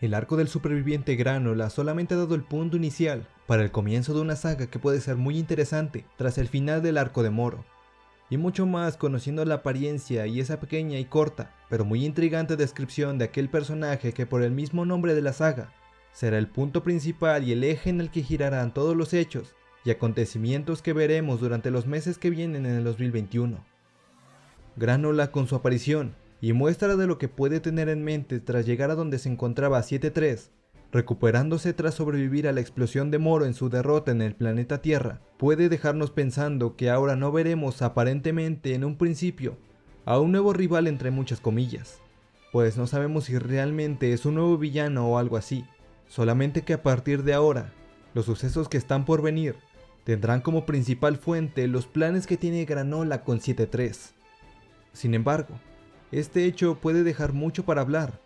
El arco del superviviente Granola solamente ha dado el punto inicial para el comienzo de una saga que puede ser muy interesante tras el final del arco de Moro. Y mucho más conociendo la apariencia y esa pequeña y corta, pero muy intrigante descripción de aquel personaje que por el mismo nombre de la saga, será el punto principal y el eje en el que girarán todos los hechos y acontecimientos que veremos durante los meses que vienen en el 2021. Granola con su aparición y muestra de lo que puede tener en mente tras llegar a donde se encontraba 7-3 recuperándose tras sobrevivir a la explosión de Moro en su derrota en el planeta Tierra, puede dejarnos pensando que ahora no veremos aparentemente en un principio a un nuevo rival entre muchas comillas, pues no sabemos si realmente es un nuevo villano o algo así, solamente que a partir de ahora, los sucesos que están por venir tendrán como principal fuente los planes que tiene Granola con 7-3. Sin embargo, este hecho puede dejar mucho para hablar,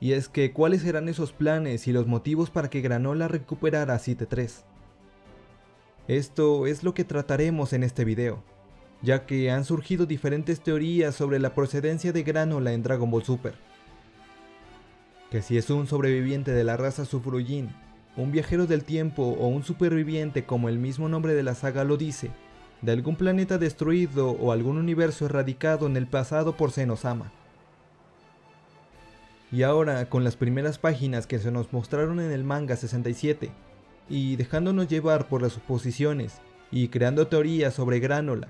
y es que cuáles serán esos planes y los motivos para que Granola recuperara a 7-3. Esto es lo que trataremos en este video, ya que han surgido diferentes teorías sobre la procedencia de Granola en Dragon Ball Super. Que si es un sobreviviente de la raza Sufrujin, un viajero del tiempo o un superviviente como el mismo nombre de la saga lo dice, de algún planeta destruido o algún universo erradicado en el pasado por Senosama. Y ahora, con las primeras páginas que se nos mostraron en el manga 67, y dejándonos llevar por las suposiciones, y creando teorías sobre Granola,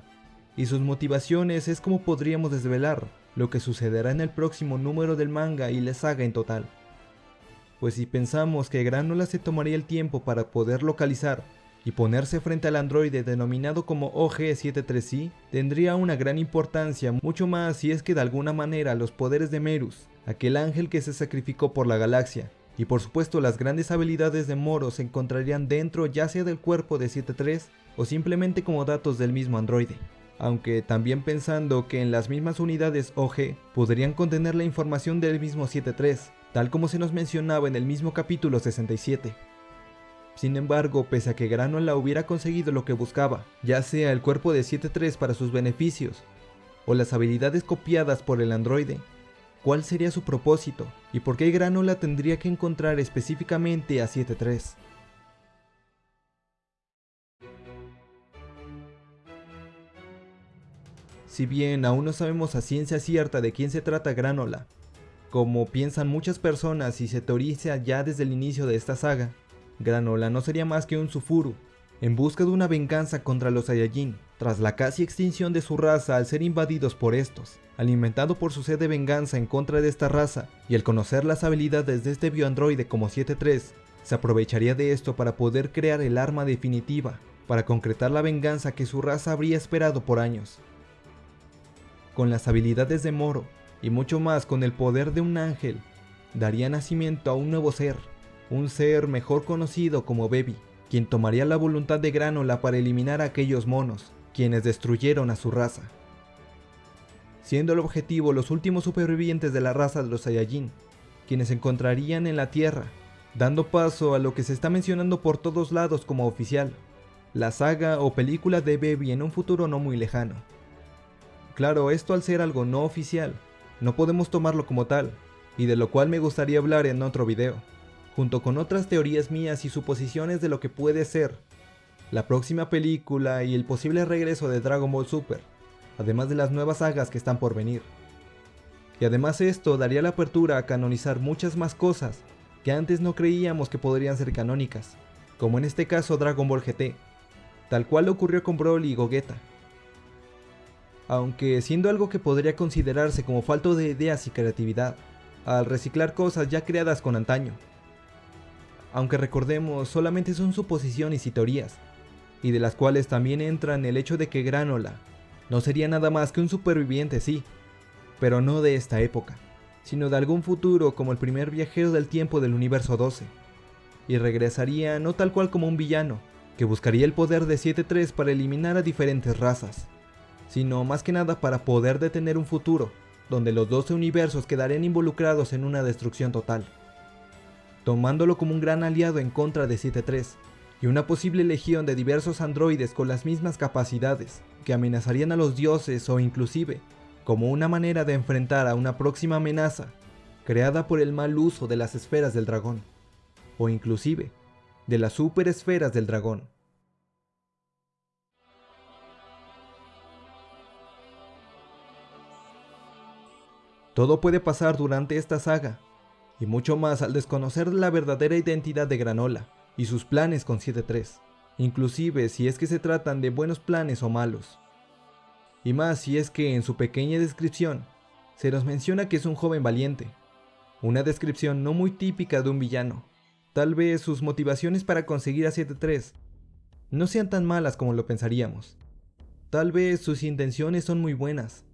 y sus motivaciones es como podríamos desvelar lo que sucederá en el próximo número del manga y la saga en total. Pues si pensamos que Granola se tomaría el tiempo para poder localizar y ponerse frente al androide denominado como OG-73i tendría una gran importancia, mucho más si es que de alguna manera los poderes de Merus aquel ángel que se sacrificó por la galaxia, y por supuesto las grandes habilidades de Moro se encontrarían dentro ya sea del cuerpo de 7-3 o simplemente como datos del mismo androide. Aunque también pensando que en las mismas unidades OG podrían contener la información del mismo 7-3, tal como se nos mencionaba en el mismo capítulo 67. Sin embargo, pese a que Granola hubiera conseguido lo que buscaba, ya sea el cuerpo de 7-3 para sus beneficios, o las habilidades copiadas por el androide, cuál sería su propósito y por qué Granola tendría que encontrar específicamente a 7-3. Si bien aún no sabemos a ciencia cierta de quién se trata Granola, como piensan muchas personas y se teoriza ya desde el inicio de esta saga, Granola no sería más que un Sufuru, en busca de una venganza contra los Saiyajin, tras la casi extinción de su raza al ser invadidos por estos, alimentado por su sed de venganza en contra de esta raza, y al conocer las habilidades de este bioandroide como 7-3, se aprovecharía de esto para poder crear el arma definitiva, para concretar la venganza que su raza habría esperado por años. Con las habilidades de Moro, y mucho más con el poder de un ángel, daría nacimiento a un nuevo ser, un ser mejor conocido como Baby, quien tomaría la voluntad de Granola para eliminar a aquellos monos, quienes destruyeron a su raza. Siendo el objetivo los últimos supervivientes de la raza de los Saiyajin, quienes se encontrarían en la Tierra, dando paso a lo que se está mencionando por todos lados como oficial, la saga o película de Baby en un futuro no muy lejano. Claro, esto al ser algo no oficial, no podemos tomarlo como tal, y de lo cual me gustaría hablar en otro video junto con otras teorías mías y suposiciones de lo que puede ser la próxima película y el posible regreso de Dragon Ball Super, además de las nuevas sagas que están por venir. Y además esto daría la apertura a canonizar muchas más cosas que antes no creíamos que podrían ser canónicas, como en este caso Dragon Ball GT, tal cual ocurrió con Broly y Gogeta. Aunque siendo algo que podría considerarse como falto de ideas y creatividad, al reciclar cosas ya creadas con antaño, aunque recordemos solamente son suposiciones y teorías, y de las cuales también entran el hecho de que Granola no sería nada más que un superviviente, sí, pero no de esta época, sino de algún futuro como el primer viajero del tiempo del universo 12, y regresaría no tal cual como un villano, que buscaría el poder de 7-3 para eliminar a diferentes razas, sino más que nada para poder detener un futuro, donde los 12 universos quedarían involucrados en una destrucción total tomándolo como un gran aliado en contra de 7-3, y una posible legión de diversos androides con las mismas capacidades, que amenazarían a los dioses o inclusive, como una manera de enfrentar a una próxima amenaza, creada por el mal uso de las esferas del dragón, o inclusive de las superesferas del dragón. Todo puede pasar durante esta saga, y mucho más al desconocer la verdadera identidad de Granola y sus planes con 7-3, inclusive si es que se tratan de buenos planes o malos. Y más si es que en su pequeña descripción se nos menciona que es un joven valiente, una descripción no muy típica de un villano. Tal vez sus motivaciones para conseguir a 7-3 no sean tan malas como lo pensaríamos. Tal vez sus intenciones son muy buenas,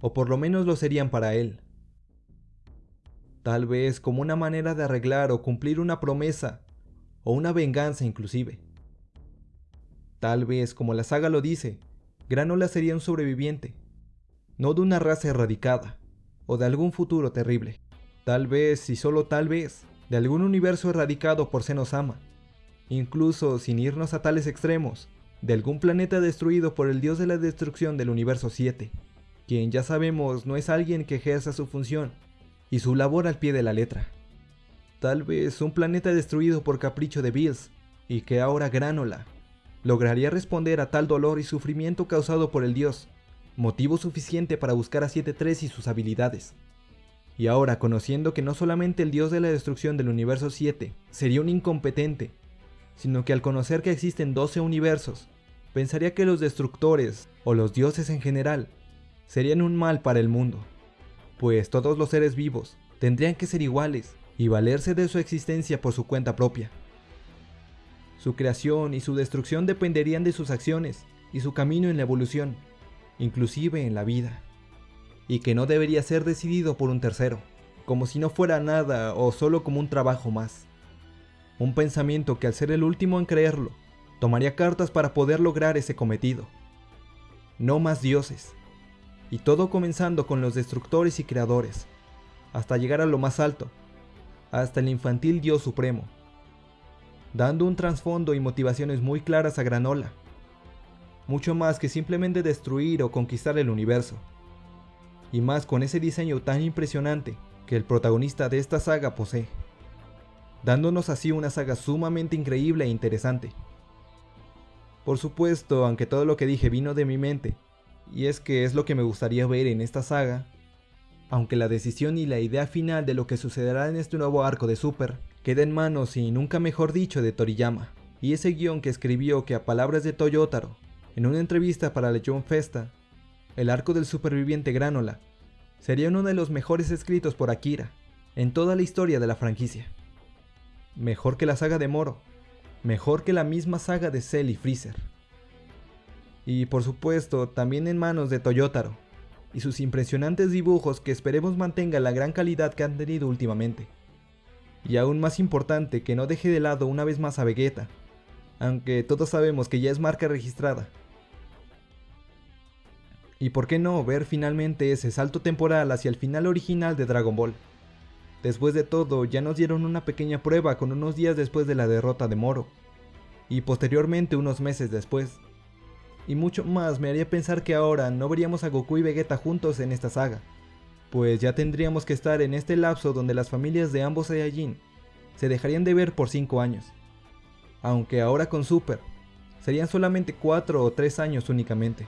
o por lo menos lo serían para él tal vez como una manera de arreglar o cumplir una promesa, o una venganza inclusive. Tal vez, como la saga lo dice, Granola sería un sobreviviente, no de una raza erradicada, o de algún futuro terrible. Tal vez, y solo tal vez, de algún universo erradicado por Senosama, incluso sin irnos a tales extremos, de algún planeta destruido por el dios de la destrucción del universo 7, quien ya sabemos no es alguien que ejerza su función y su labor al pie de la letra. Tal vez un planeta destruido por capricho de Bills, y que ahora Granola lograría responder a tal dolor y sufrimiento causado por el dios, motivo suficiente para buscar a 7-3 y sus habilidades. Y ahora, conociendo que no solamente el dios de la destrucción del universo 7 sería un incompetente, sino que al conocer que existen 12 universos, pensaría que los destructores, o los dioses en general, serían un mal para el mundo pues todos los seres vivos tendrían que ser iguales y valerse de su existencia por su cuenta propia. Su creación y su destrucción dependerían de sus acciones y su camino en la evolución, inclusive en la vida, y que no debería ser decidido por un tercero, como si no fuera nada o solo como un trabajo más. Un pensamiento que al ser el último en creerlo, tomaría cartas para poder lograr ese cometido. No más dioses, y todo comenzando con los destructores y creadores, hasta llegar a lo más alto, hasta el infantil Dios Supremo, dando un trasfondo y motivaciones muy claras a Granola, mucho más que simplemente destruir o conquistar el universo, y más con ese diseño tan impresionante que el protagonista de esta saga posee, dándonos así una saga sumamente increíble e interesante. Por supuesto, aunque todo lo que dije vino de mi mente, y es que es lo que me gustaría ver en esta saga, aunque la decisión y la idea final de lo que sucederá en este nuevo arco de Super queda en manos y nunca mejor dicho de Toriyama, y ese guion que escribió que a palabras de Toyotaro, en una entrevista para Legion Festa, el arco del superviviente Granola sería uno de los mejores escritos por Akira en toda la historia de la franquicia. Mejor que la saga de Moro, mejor que la misma saga de Cell y Freezer y por supuesto también en manos de Toyotaro, y sus impresionantes dibujos que esperemos mantenga la gran calidad que han tenido últimamente. Y aún más importante que no deje de lado una vez más a Vegeta, aunque todos sabemos que ya es marca registrada. Y por qué no ver finalmente ese salto temporal hacia el final original de Dragon Ball. Después de todo, ya nos dieron una pequeña prueba con unos días después de la derrota de Moro, y posteriormente unos meses después y mucho más me haría pensar que ahora no veríamos a Goku y Vegeta juntos en esta saga, pues ya tendríamos que estar en este lapso donde las familias de ambos Saiyajin se dejarían de ver por 5 años. Aunque ahora con Super, serían solamente 4 o 3 años únicamente.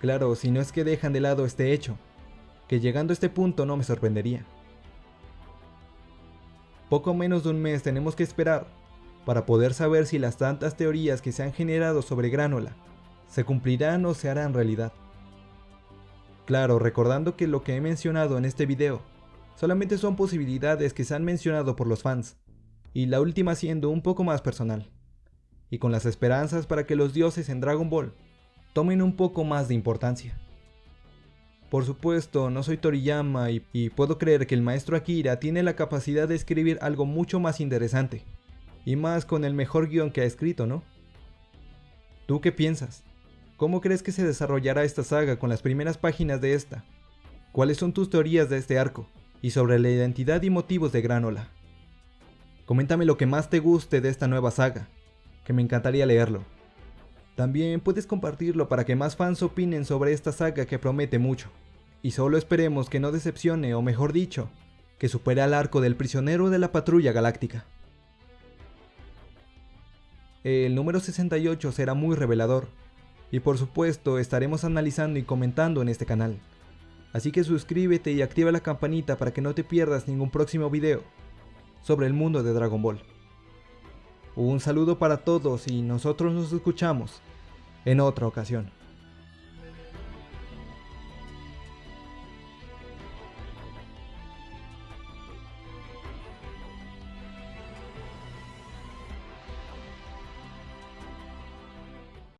Claro, si no es que dejan de lado este hecho, que llegando a este punto no me sorprendería. Poco menos de un mes tenemos que esperar para poder saber si las tantas teorías que se han generado sobre Granola se cumplirán o se harán realidad. Claro, recordando que lo que he mencionado en este video solamente son posibilidades que se han mencionado por los fans, y la última siendo un poco más personal, y con las esperanzas para que los dioses en Dragon Ball tomen un poco más de importancia. Por supuesto, no soy Toriyama y, puedo creer que el maestro Akira tiene la capacidad de escribir algo mucho más interesante, y más con el mejor guion que ha escrito, ¿no? ¿Tú qué piensas? ¿Cómo crees que se desarrollará esta saga con las primeras páginas de esta? ¿Cuáles son tus teorías de este arco? Y sobre la identidad y motivos de Granola. Coméntame lo que más te guste de esta nueva saga, que me encantaría leerlo. También puedes compartirlo para que más fans opinen sobre esta saga que promete mucho. Y solo esperemos que no decepcione, o mejor dicho, que supere al arco del prisionero de la patrulla galáctica. El número 68 será muy revelador, y por supuesto estaremos analizando y comentando en este canal. Así que suscríbete y activa la campanita para que no te pierdas ningún próximo video sobre el mundo de Dragon Ball. Un saludo para todos y nosotros nos escuchamos en otra ocasión.